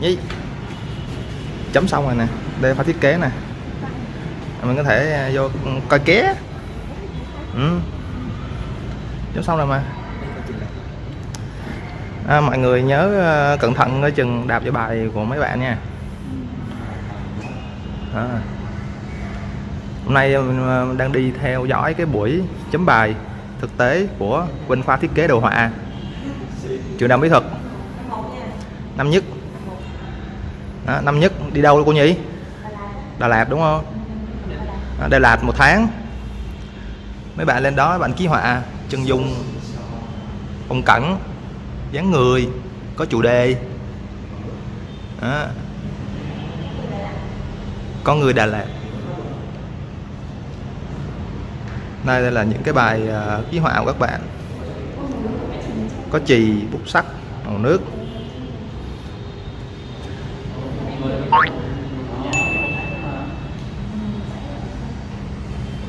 Nhi chấm xong rồi nè. Đây phải thiết kế nè. Mình có thể à, vô ừ, coi ké. Ừ. chấm xong rồi mà. À, mọi người nhớ à, cẩn thận coi chừng đạp vào bài của mấy bạn nha. À. hôm nay à, mình đang đi theo dõi cái buổi chấm bài thực tế của bên khoa thiết kế đồ họa. Trường đại mỹ thuật. Năm nhất đó, năm nhất đi đâu cô nhỉ Đà Lạt đúng không? À, Đà Lạt một tháng. Mấy bạn lên đó bạn ký họa. Chân dung phong cảnh dáng người có chủ đề. Đó. con người Đà Lạt. Đây, đây là những cái bài uh, ký họa của các bạn. Có chì bút sắt màu nước.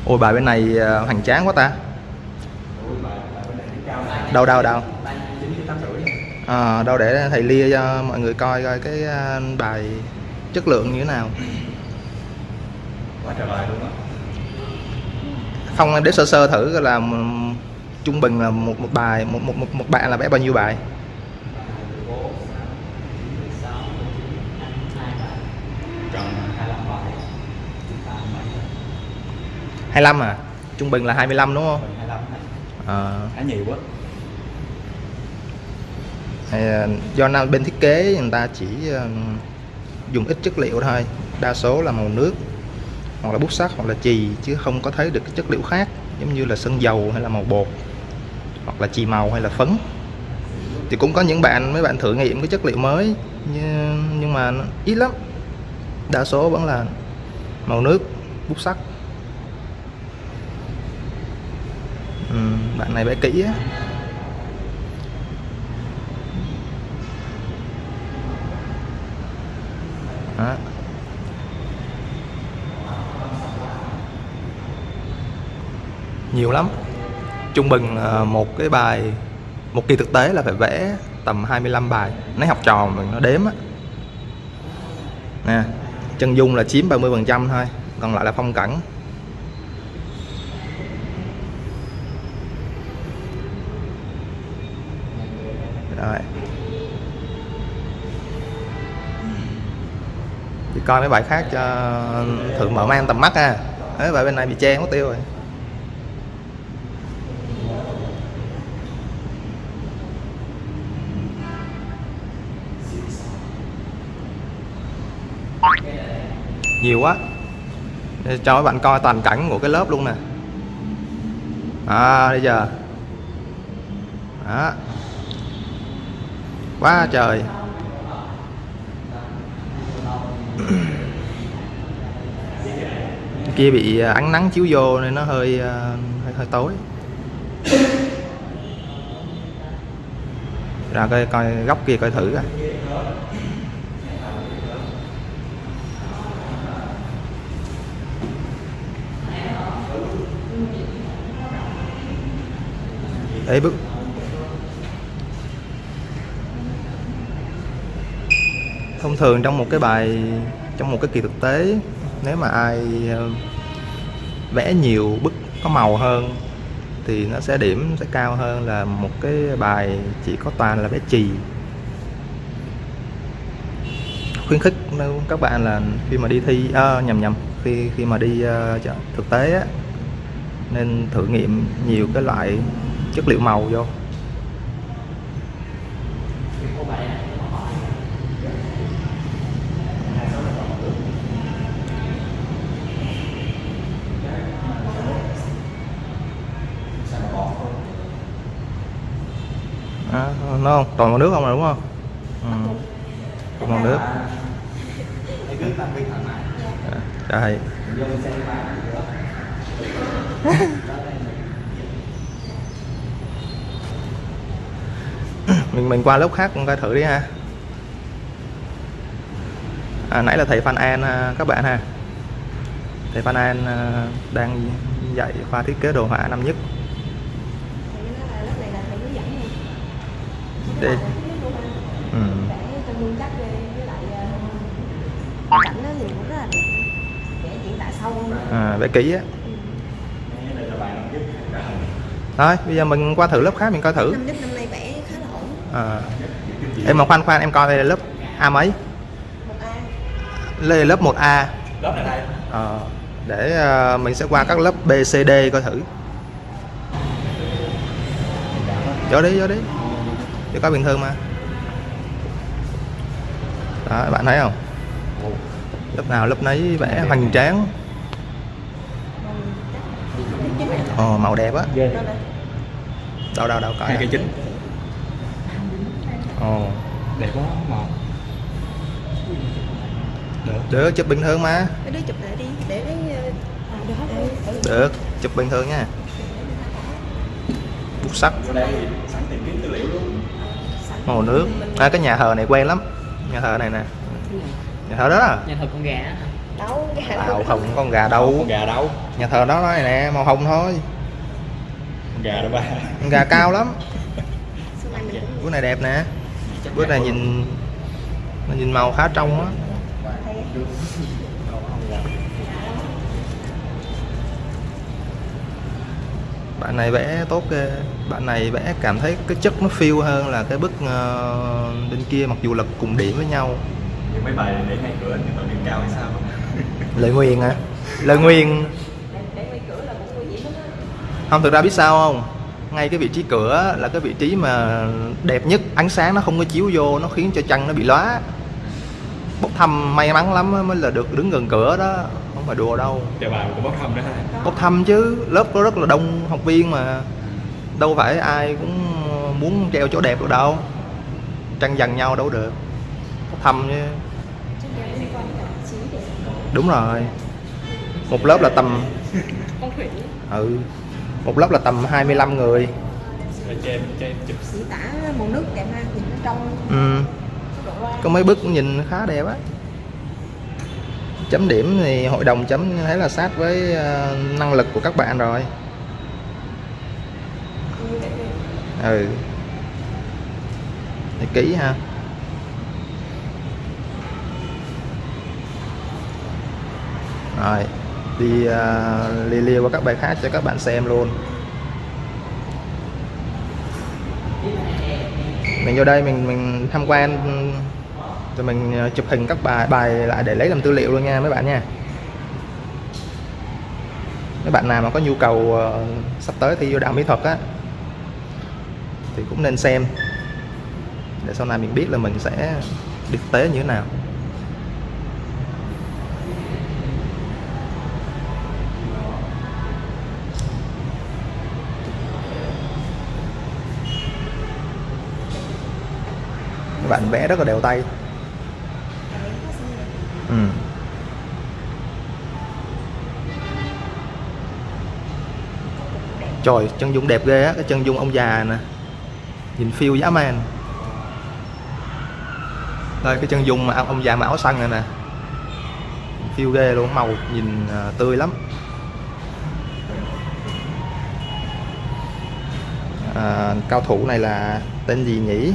Ôi bài bên này ờ, hoành tráng quá ta. Đâu đâu đâu à, ờ, đâu để thầy lia cho mọi người coi coi cái ờ, bài chất lượng như thế nào. Quá trời bài luôn á không để sơ sơ thử là trung bình là một một bài một một một, một bạn là vẽ bao nhiêu bài tròn 25 bài 25 à? Trung bình là 25 đúng không? 25 à, khá nhiều quá. Do nào bên thiết kế người ta chỉ ờ, dùng ít chất liệu thôi. Đa số là màu nước hoặc là bút sắt hoặc là chì chứ không có thấy được cái chất liệu khác. Giống như là sơn dầu hay là màu bột hoặc là chì màu hay là phấn. Thì cũng có những bạn mấy bạn thử nghiệm cái chất liệu mới nhưng, mà ít lắm. Đa số vẫn là màu nước bút sắt ừ, bạn này vẽ kỹ á. Đó. nhiều lắm. Trung bình ờ, một cái bài một kỳ thực tế là phải vẽ tầm 25 bài. Lấy học trò mình nó đếm á. Nè chân dung là chiếm 30 phần trăm thôi còn lại là phong cảnh. Coi mấy bài khác cho thử mở mang tầm mắt ha. Đấy, bài bên này bị che mất tiêu rồi. Nhiều quá. Để cho các bạn coi toàn cảnh của cái lớp luôn nè. À bây giờ. Đó. Quá trời kia bị à, ánh nắng chiếu vô nên nó hơi à, hơi, hơi tối. Ra coi coi góc kia coi thử coi. Đấy bức thông thường trong một cái bài trong một cái kỳ thực tế nếu mà ai ờ, vẽ nhiều bức có màu hơn thì nó sẽ điểm sẽ cao hơn là một cái bài chỉ có toàn là vẽ chì. Khuyến khích các bạn là khi mà đi thi à, nhầm nhầm khi khi mà đi uh, chợ- thực tế á, nên thử nghiệm nhiều cái loại chất liệu màu vô à, nó không? Toàn màu nước không là đúng không? Ừ. Màu nước. Đây dạ. dạ. mình mình qua lớp khác cũng coi thử đi ha. À, nãy là thầy Phan An à, các bạn ha. Thầy Phan An à, đang dạy khoa thiết kế đồ họa năm nhất. đi ừ. à, vẽ kỹ á. Thôi bây giờ mình qua thử lớp khác mình coi thử. À. em mà khoan khoan em coi đây là lớp a mấy? Đây lớp 1A lớp này đây à, để ờ, mình sẽ qua các lớp B, C, D coi thử. Vô đi vô đi cho có bình thường mà. Đó các bạn thấy không? Lớp nào lớp nấy vẽ hoành tráng. Ồ, màu đẹp á. Đâu đâu đâu coi hai cây chính. Ồ, đẹp quá màu được. Được chụp bình thường mà. Cái đứa chụp lại đi để à, được chụp bình thường nha. Bút thì sẵn tìm kiếm tư liệu luôn màu nước. À, cái nhà thờ này quen lắm. Nhà thờ này nè. Nhà thờ đó à nhà thờ con gà á. đâu cái hạt Đâu? Không con gà đâu. Con gà đâu. Nhà thờ đó nói nè màu hồng thôi. Con gà đâu ba. Con gà cao lắm. Bữa này đẹp nè. Bữa này nhìn nó nhìn màu khá trong á bạn này vẽ tốt ghê. Bạn này vẽ cảm thấy cái chất nó phiêu hơn là cái bức ờ, bên kia mặc dù là cùng điểm với nhau. Những mấy bài để ngay cửa nhưng mà điểm cao hay sao? Lời nguyền à lời nguyền không thực ra biết sao không? Ngay cái vị trí cửa là cái vị trí mà đẹp nhất. Ánh sáng nó không có chiếu vô nó khiến cho chân nó bị lóa. Bốc thăm may mắn lắm mới là được đứng gần cửa đó phải đùa đâu. Chờ bài cũng bốc thăm đó ha. Bốc thăm chứ lớp có rất là đông học viên mà đâu phải ai cũng muốn treo chỗ đẹp được đâu. Tranh giành nhau đâu được. Bốc thăm chứ. Đúng rồi. Một lớp là tầm con thủy. Ừ. Một lớp là tầm 25 người. Cho em cho em chụp. Chỉ tả màu nước đẹp ha nhìn nó trong. Ừ. có mấy bức nhìn khá đẹp á chấm điểm thì hội đồng chấm thấy là sát với ờ, năng lực của các bạn rồi. Ừ. Thì kỹ ha. Rồi đi uh, li li qua các bài khác cho các bạn xem luôn. Mình vô đây mình mình tham quan rồi mình ờ, chụp hình các bài bài lại để lấy làm tư liệu luôn nha, mấy bạn nha. Mấy bạn nào mà có nhu cầu ờ, sắp tới thi vô đạo mỹ thuật á, thì cũng nên xem. Để sau này mình biết là mình sẽ đi thực tế như thế nào. Các bạn vẽ rất là đều tay Tại vì có xong rồi ừ. trời chân dung đẹp ghê á cái chân dung ông già nè. Nhìn phiêu dã man. Đây cái chân dung mà ông già mà áo xanh này nè. Phiêu ghê luôn màu nhìn à, tươi lắm. À, cao thủ này là tên gì nhỉ?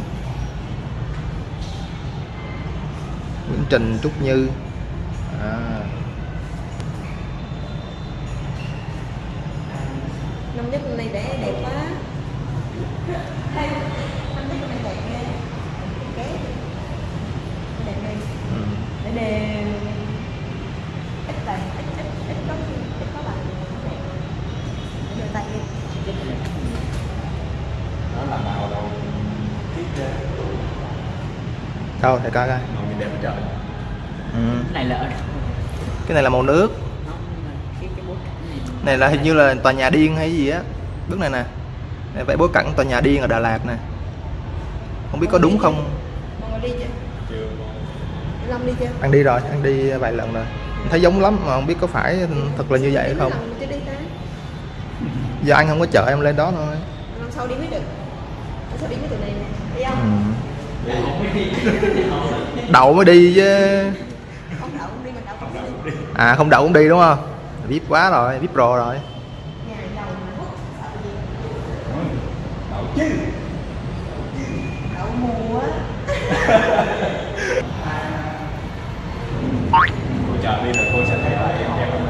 Trình Trúc Như. À, năm nhất năm nay vẽ đẹp quá. Năm nhất nay đẹp Ké. đẹp ghê ừ. để đề ít tài ít ít ít có ít có bài đẹp. Để tay đi đó là màu đầu. Thiết kế đâu thầy coi coi đẹp trời. Ừ. cái này là ở đâu? Cái này là màu nước. Này là hình như là tòa nhà điên hay gì á. Bước này nè. Này vẽ bối cảnh tòa nhà điên ở Đà Lạt nè. Không biết có đúng không? Ăn đi rồi ăn đi vài lần rồi. Thấy giống lắm mà không biết có phải thật là như vậy hay không. Giờ anh không có chở em lên đó thôi. Sau đi mới được? Sau đi mới từ này nè? Đi ừ. không đậu mới đi chứ. À không đậu cũng đi đúng không? Vip quá rồi vip pro rồi. Đậu chứ đậu mùa cô chờ đi rồi cô sẽ thấy lại em đẹp hơn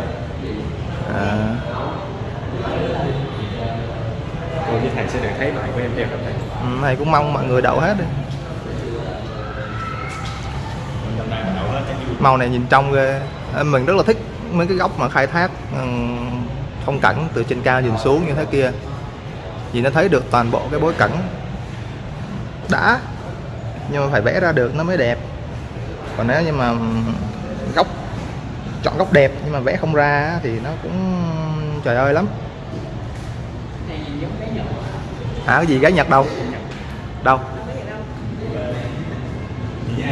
à. cô với thầy sẽ được thấy lại của em đẹp hơn thầy ừ, thầy cũng mong mọi người đậu hết đi. Màu này nhìn trong, ghê. Mình rất là thích mấy cái góc mà khai thác ừ, phong cảnh từ trên cao nhìn xuống như thế kia. Vì nó thấy được toàn bộ cái bối cảnh. Đã, nhưng mà phải vẽ ra được nó mới đẹp. Còn nếu như mà góc, chọn góc đẹp nhưng mà vẽ không ra thì nó cũng, trời ơi lắm. Hả, cái gì gái nhật đâu? Đâu?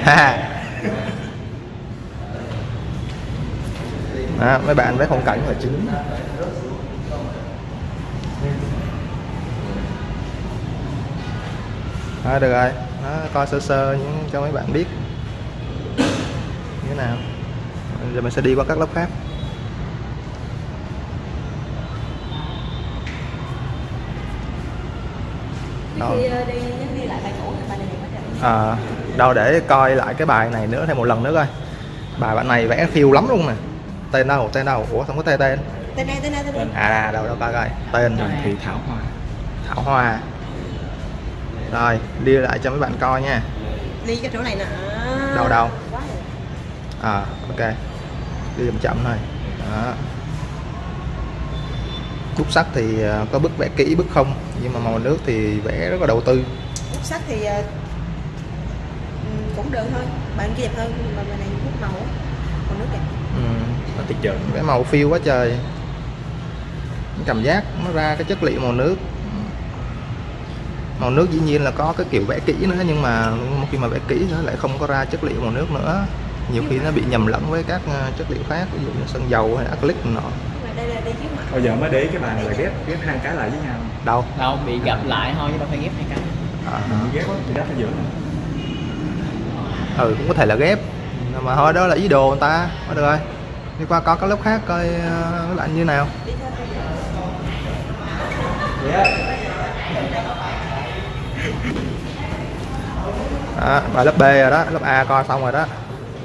Ha. Đó, mấy bạn vẽ phong cảnh là chính. Đó, được rồi. Đó, coi sơ sơ những cho mấy bạn biết. Như thế nào. Giờ mình sẽ đi qua các lớp khác. Đó. ờ, trời à, đâu để coi lại cái bài này nữa thêm một lần nữa coi. Bài bạn này vẽ phiêu lắm luôn nè tên đâu tên đâu? Ủa không có tên tên. Tên này tên này tên này à đâu đâu coi coi. Tên. Trần Thị Thảo Hoa. thảo hoa. Rồi đi lại cho mấy bạn coi nha. Đi cái chỗ này nè. Đâu, đâu? À ok. Đi chậm chậm thôi. Đó. Bút sắt thì à, có bức vẽ kỹ bức không? Nhưng mà màu nước thì vẽ rất là đầu tư. Bút sắt thì ờ, ừm, cũng được thôi. Bạn kia đẹp hơn mà bài này bút màu màu nước đẹp ừ. Tiệt trơn. cái màu phiêu quá trời. Cảm giác nó ra cái chất liệu màu nước. Màu nước dĩ nhiên là có cái kiểu vẽ kỹ nữa nhưng mà khi mà vẽ kỹ nó lại không có ra chất liệu màu nước nữa. Nhiều khi nó bị nhầm lẫn với các ờ, chất liệu khác ví dụ như sơn dầu hay acrylic nọ nhưng mà đây là đi trước mặt Bao giờ mới để cái bài này là ghép ghép hai cái lại với nhau. đâu? Đâu bị gặp lại thôi chứ đâu phải ghép hai cái. À, Mình ghép á, thì đắp ở giữa này. ừ cũng có thể là ghép. Mà thôi đó là ý đồ người ta. Thôi được rồi đi qua có các lớp khác coi uh, lạnh như nào. Đó, bài lớp B rồi đó lớp A coi xong rồi đó.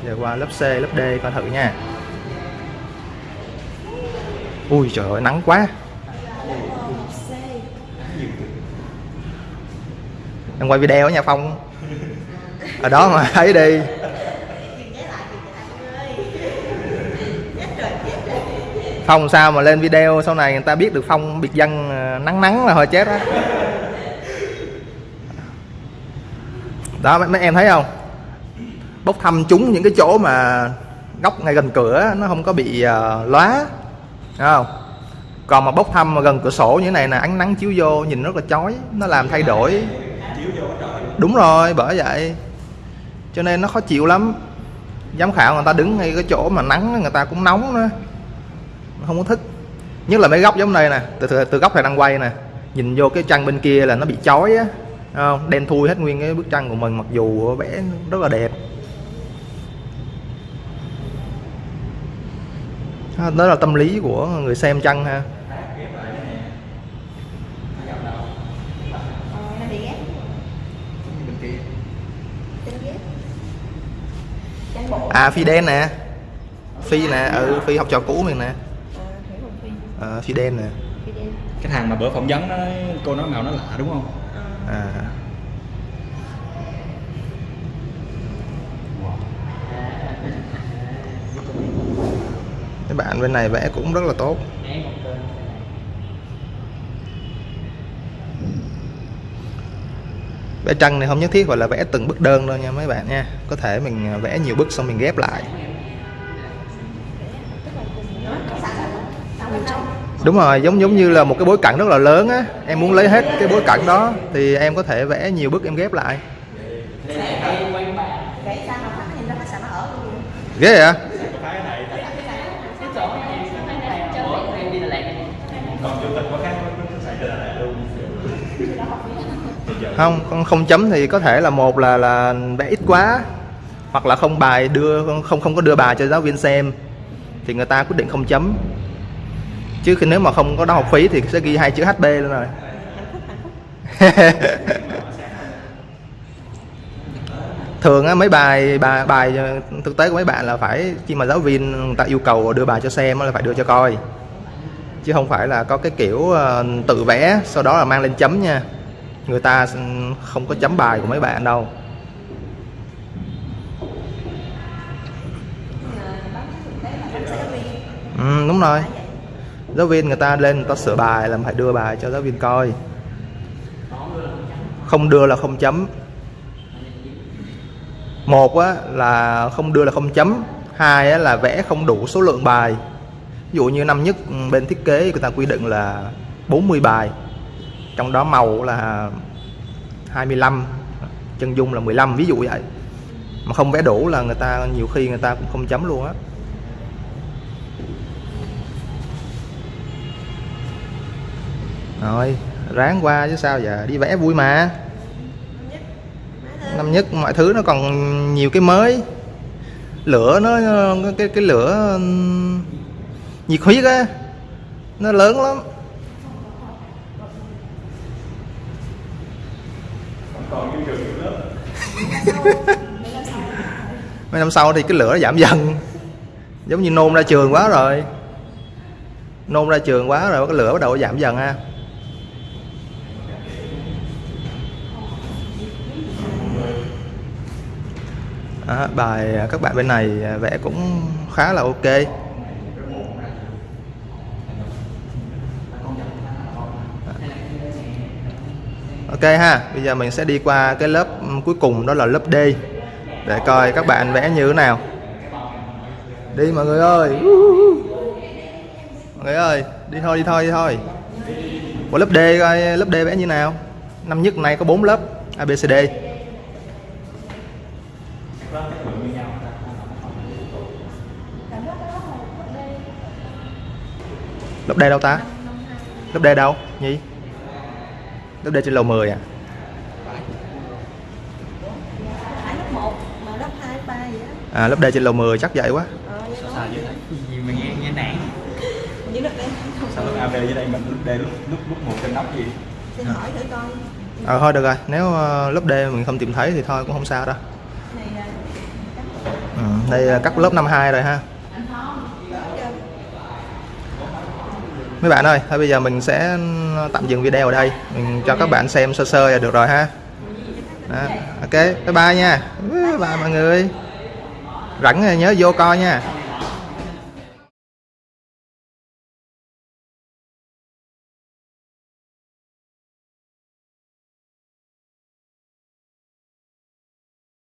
Giờ qua lớp C lớp D coi thử nha. Ui trời ơi nắng quá. Em quay video ở nhà phong. Ở đó mà thấy đi. Phong sao mà lên video sau này người ta biết được phong biệt dân ờ, nắng nắng là hơi chết đó đó mấy, mấy em thấy không? Bốc thăm chúng những cái chỗ mà góc ngay gần cửa nó không có bị uh, lóa. Không? Còn mà bốc thăm mà gần cửa sổ như thế này là ánh nắng chiếu vô nhìn rất là chói nó làm thay đổi. Đúng rồi bởi vậy. Cho nên nó khó chịu lắm. Giám khảo người ta đứng ngay cái chỗ mà nắng người ta cũng nóng nữa không có thích. Nhất là mấy góc giống này nè từ, từ, từ góc này đang quay nè nhìn vô cái tranh bên kia là nó bị chói á Thấy không? Đen thui hết nguyên cái bức tranh của mình mặc dù vẽ rất là đẹp. Ha, đó là tâm lý của người xem tranh ha? Ờ, à phi đen nè. Phi nè ừ phi học trò cũ mình nè à, hiểu không phi à, phi đen nè. Cái thằng mà bữa phỏng vấn nó cô nói màu nó lạ đúng không? à, à. Các bạn bên này vẽ cũng rất là tốt. Vẽ tranh này không nhất thiết phải là vẽ từng bức đơn đâu nha mấy bạn nha. Có thể mình vẽ nhiều bức xong mình ghép lại đúng rồi, giống giống như là một cái bối cảnh rất là lớn á. Em muốn lấy hết cái bối cảnh đó thì em có thể vẽ nhiều bức em ghép lại. Ghê vậy? Không không không chấm thì có thể là một là là vẽ ít quá, hoặc là không bài đưa, không không có đưa bài cho giáo viên xem, thì người ta quyết định không chấm chứ khi nếu mà không có đóng học phí thì sẽ ghi hai chữ HB luôn rồi. Thường á mấy bài bài bài thực tế của mấy bạn là phải khi mà giáo viên người ta yêu cầu đưa bài cho xem á là phải đưa cho coi. Chứ không phải là có cái kiểu ờ, tự vẽ sau đó là mang lên chấm nha. Người ta không có chấm bài của mấy bạn đâu. Viên ừ, đúng rồi giáo viên người ta lên người ta sửa bài là phải đưa bài cho giáo viên coi. Không đưa là không chấm. Một á, là không đưa là không chấm. Hai á, là vẽ không đủ số lượng bài. Ví dụ như năm nhất ừ, bên thiết kế người ta quy định là 40 bài. Trong đó màu là 25 chân dung là 15 ví dụ vậy. Mà không vẽ đủ là người ta nhiều khi người ta cũng không chấm luôn á. Rồi, ráng qua chứ sao giờ, đi vẽ vui mà. Năm nhất, mọi thứ nó còn nhiều cái mới. Lửa nó, cái cái lửa, nhiệt huyết á, nó lớn lắm. Mấy năm sau thì cái lửa nó giảm dần. Giống như nôn ra trường quá rồi. Nôn ra trường quá rồi, cái lửa bắt đầu giảm dần ha. À, bài các bạn bên này à, vẽ cũng khá là ok. Ok ha bây giờ mình sẽ đi qua cái lớp cuối cùng đó là lớp D để coi các bạn vẽ như thế nào. Đi mọi người ơi. Mọi người ơi đi thôi đi thôi đi thôi. Của lớp D coi lớp D vẽ như nào? Năm nhất này có 4 lớp ABCD lớp D đâu ta lớp D đâu nhi? Lớp D trên lầu 10 à? Phải lớp 1 mà lớp 2, lớp 3 gì đó. À lớp D trên lầu 10 chắc vậy quá. Ờ đó Sao dưới đây? gì mà nghe nghe nản? Như lớp đây Sao lớp AB dưới đây mình lúc D lúc lúc lúc một trên nóc gì? xin hỏi thử coi. Ờ thôi được rồi. Nếu ờ, lớp D mình không tìm thấy thì thôi cũng không sao đâu. Này là ừ, đây là các lớp năm 2 rồi ha mấy bạn ơi thôi bây giờ mình sẽ tạm dừng video ở đây. Mình cho các bạn xem sơ sơ là được rồi ha. Đó, ok bye bye nha. Bye mọi người. Rảnh nhớ vô coi nha.